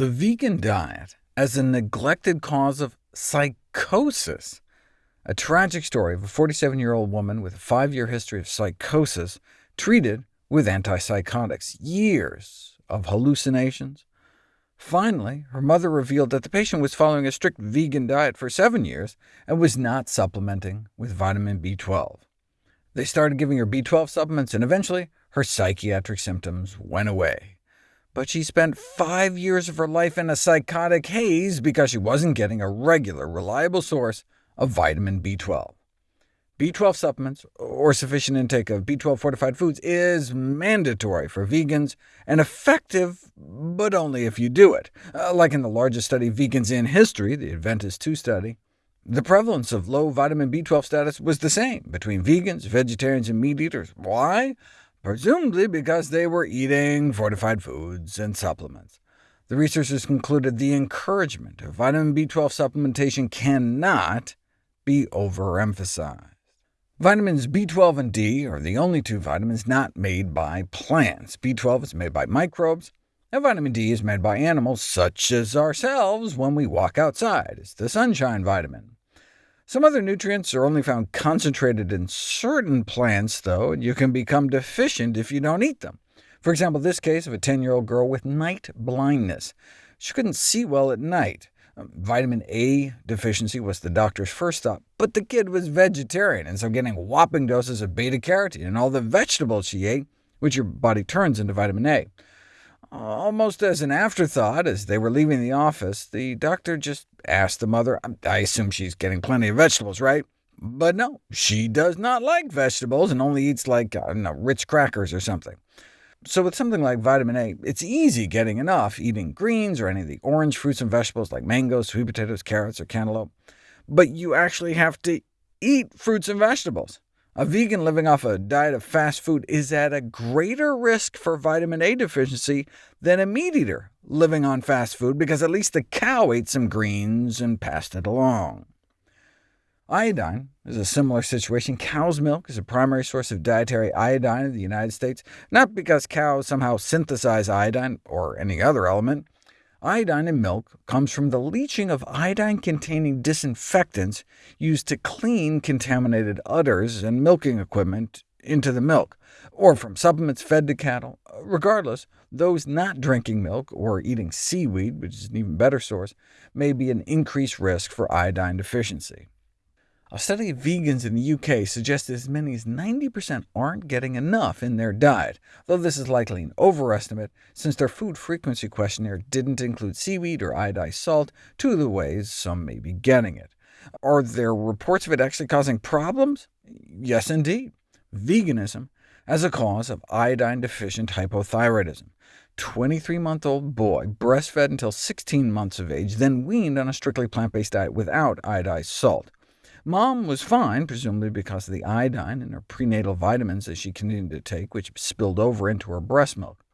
The vegan diet as a neglected cause of psychosis. A tragic story of a 47-year-old woman with a five-year history of psychosis treated with antipsychotics, years of hallucinations. Finally, her mother revealed that the patient was following a strict vegan diet for seven years and was not supplementing with vitamin B12. They started giving her B12 supplements, and eventually her psychiatric symptoms went away but she spent five years of her life in a psychotic haze because she wasn't getting a regular, reliable source of vitamin B12. B12 supplements, or sufficient intake of B12-fortified foods, is mandatory for vegans, and effective, but only if you do it. Uh, like in the largest study of vegans in history, the Adventist II study, the prevalence of low vitamin B12 status was the same between vegans, vegetarians, and meat eaters. Why? Presumably because they were eating fortified foods and supplements. The researchers concluded the encouragement of vitamin B12 supplementation cannot be overemphasized. Vitamins B12 and D are the only two vitamins not made by plants. B12 is made by microbes, and vitamin D is made by animals, such as ourselves, when we walk outside. It's the sunshine vitamin. Some other nutrients are only found concentrated in certain plants, though, and you can become deficient if you don't eat them. For example, this case of a 10-year-old girl with night blindness. She couldn't see well at night. Um, vitamin A deficiency was the doctor's first thought, but the kid was vegetarian, and so getting whopping doses of beta-carotene and all the vegetables she ate, which your body turns into vitamin A. Almost as an afterthought, as they were leaving the office, the doctor just asked the mother, um, I assume she's getting plenty of vegetables, right? But no, she does not like vegetables and only eats like, I don't know, Ritz crackers or something. So with something like vitamin A, it's easy getting enough, eating greens or any of the orange fruits and vegetables like mangoes, sweet potatoes, carrots, or cantaloupe. But you actually have to eat fruits and vegetables. A vegan living off a diet of fast food is at a greater risk for vitamin A deficiency than a meat eater living on fast food, because at least the cow ate some greens and passed it along. Iodine is a similar situation. Cow's milk is a primary source of dietary iodine in the United States, not because cows somehow synthesize iodine or any other element, Iodine in milk comes from the leaching of iodine-containing disinfectants used to clean contaminated udders and milking equipment into the milk, or from supplements fed to cattle. Regardless, those not drinking milk or eating seaweed, which is an even better source, may be an increased risk for iodine deficiency. A study of vegans in the UK suggests as many as 90% aren't getting enough in their diet, though this is likely an overestimate, since their food frequency questionnaire didn't include seaweed or iodized salt, two of the ways some may be getting it. Are there reports of it actually causing problems? Yes, indeed. Veganism as a cause of iodine-deficient hypothyroidism. 23-month-old boy, breastfed until 16 months of age, then weaned on a strictly plant-based diet without iodized salt. Mom was fine, presumably because of the iodine in her prenatal vitamins that she continued to take, which spilled over into her breast milk.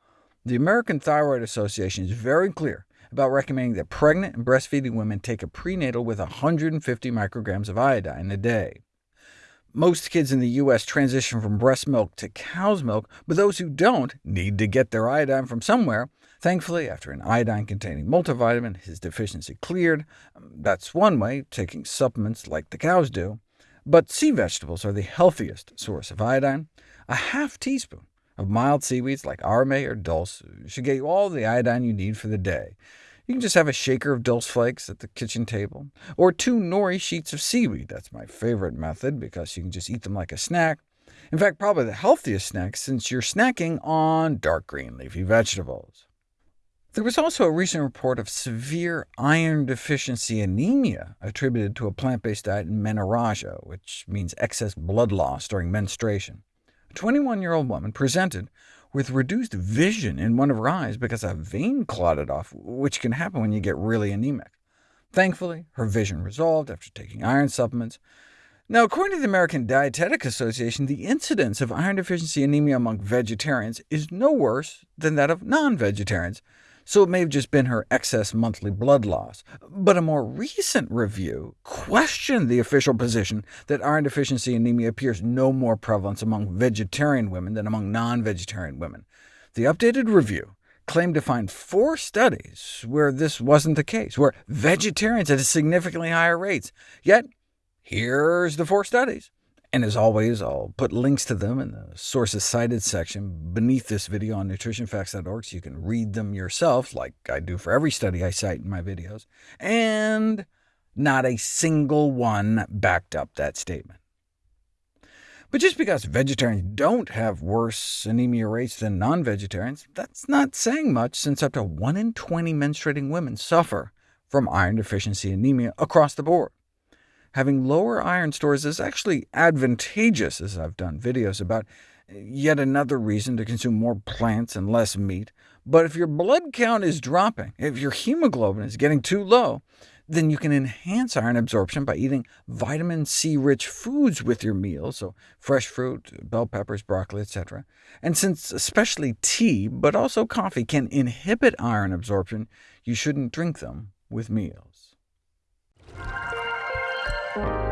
The American Thyroid Association is very clear about recommending that pregnant and breastfeeding women take a prenatal with 150 micrograms of iodine a day. Most kids in the U.S. transition from breast milk to cow's milk, but those who don't need to get their iodine from somewhere, Thankfully, after an iodine-containing multivitamin, his deficiency cleared. Um, that's one way, taking supplements like the cows do. But sea vegetables are the healthiest source of iodine. A half teaspoon of mild seaweeds like arame or dulse should get you all the iodine you need for the day. You can just have a shaker of dulse flakes at the kitchen table, or two nori sheets of seaweed. That's my favorite method, because you can just eat them like a snack. In fact, probably the healthiest snack, since you're snacking on dark green leafy vegetables. There was also a recent report of severe iron deficiency anemia attributed to a plant-based diet in menorrhagia, which means excess blood loss during menstruation. A 21-year-old woman presented with reduced vision in one of her eyes because a vein clotted off, which can happen when you get really anemic. Thankfully, her vision resolved after taking iron supplements. Now, according to the American Dietetic Association, the incidence of iron deficiency anemia among vegetarians is no worse than that of non-vegetarians, so it may have just been her excess monthly blood loss. But a more recent review questioned the official position that iron deficiency anemia appears no more prevalent among vegetarian women than among non-vegetarian women. The updated review claimed to find four studies where this wasn't the case, where vegetarians had significantly higher rates. Yet, here's the four studies. And as always, I'll put links to them in the sources cited section beneath this video on nutritionfacts.org, so you can read them yourself, like I do for every study I cite in my videos. And not a single one backed up that statement. But just because vegetarians don't have worse anemia rates than non-vegetarians, that's not saying much, since up to 1 in 20 menstruating women suffer from iron deficiency anemia across the board. Having lower iron stores is actually advantageous, as I've done videos about, yet another reason to consume more plants and less meat. But if your blood count is dropping, if your hemoglobin is getting too low, then you can enhance iron absorption by eating vitamin C-rich foods with your meals, so fresh fruit, bell peppers, broccoli, etc. And since especially tea, but also coffee, can inhibit iron absorption, you shouldn't drink them with meals. Bye.